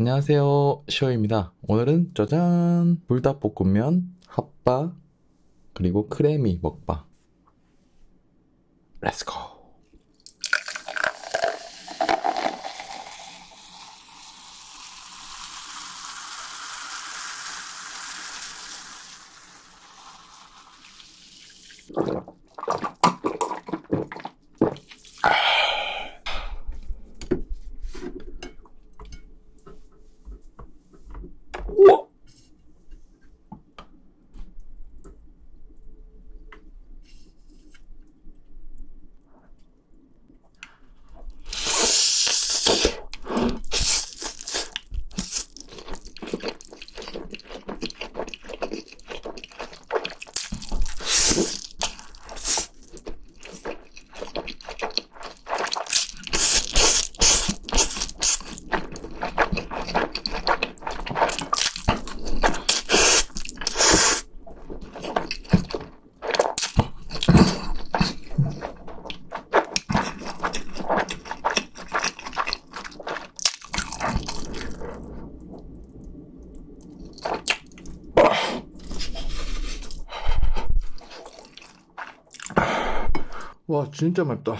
안녕하세요. 시오입니다. 오늘은 짜잔! 불닭볶음면 핫바 그리고 크래미 먹방. 렛츠고 와 진짜 맵다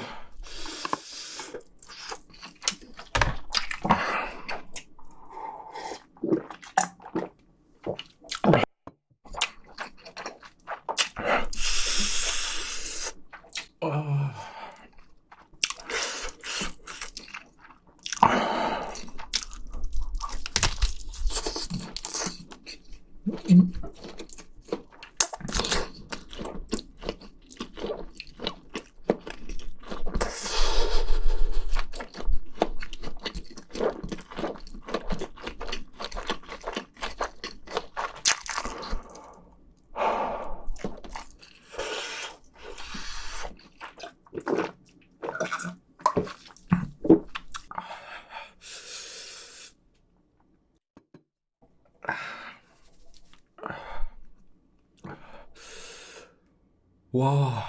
와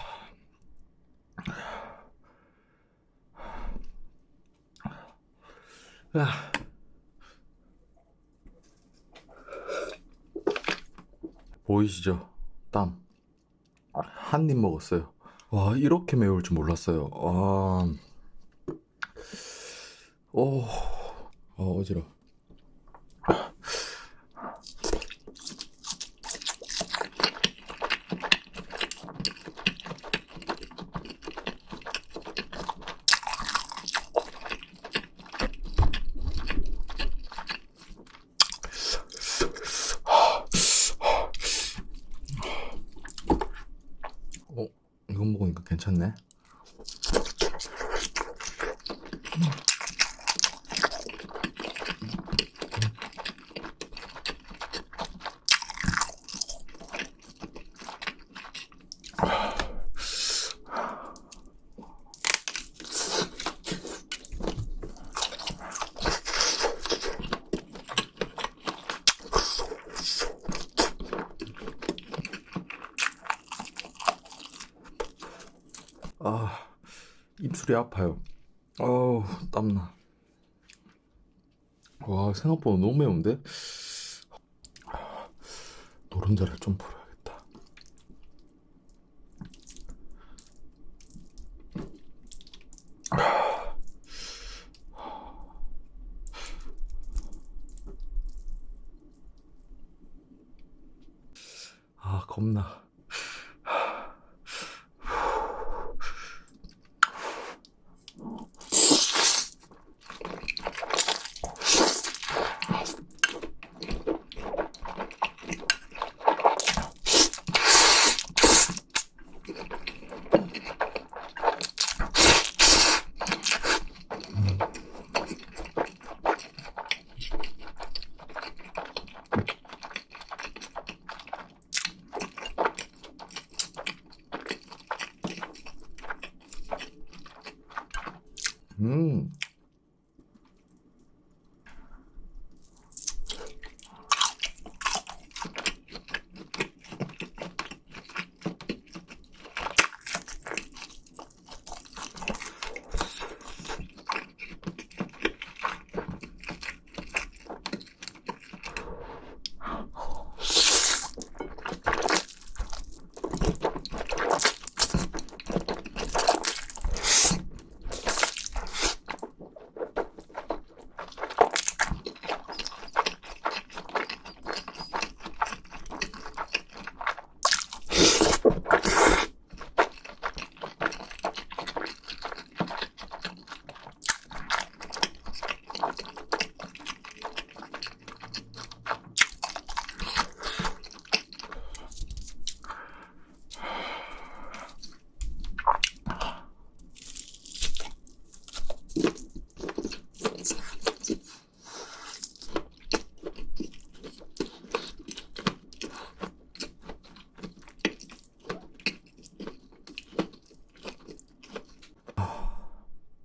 야. 보이시죠? 땀. 한 입 먹었어요. 와, 이렇게 매울 줄 몰랐어요. 아, 오, 어, 어지러. 어, 이거 먹으니까 괜찮네. 아, 입술이 아파요. 어우, 땀나. 와, 생각보다 너무 매운데? 노른자를 좀 풀어야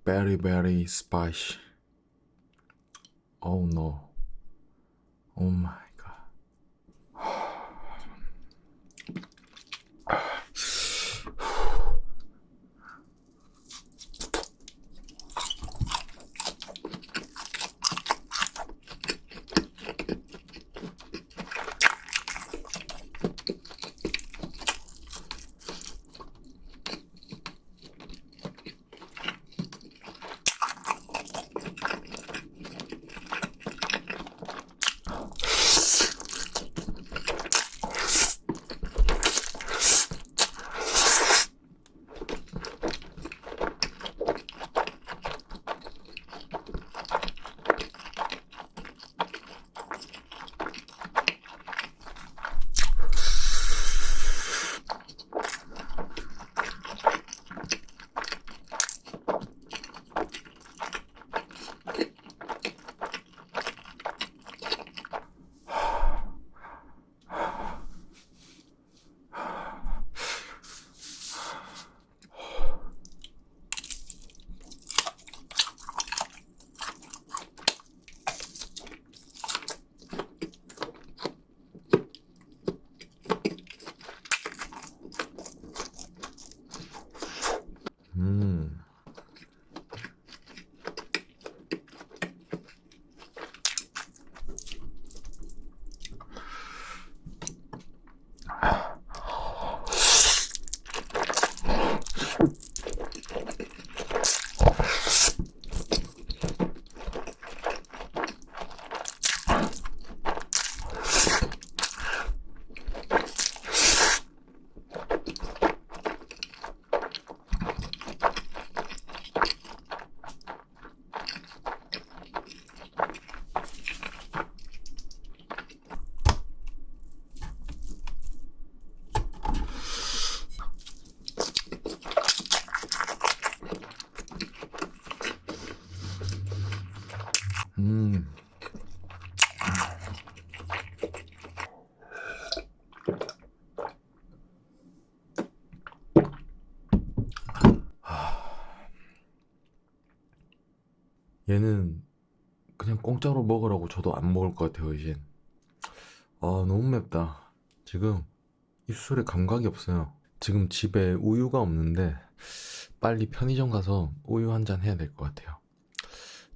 very very spicy. Oh no. Oh my 음. 음. 얘는 그냥 공짜로 먹으라고 저도 안 먹을 것 같아요, 이젠. 아, 너무 맵다. 지금 입술에 감각이 없어요. 지금 집에 우유가 없는데 빨리 편의점 가서 우유 한 잔 해야 될 것 같아요.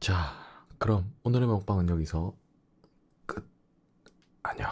자, 그럼 오늘의 먹방은 여기서 끝. 안녕.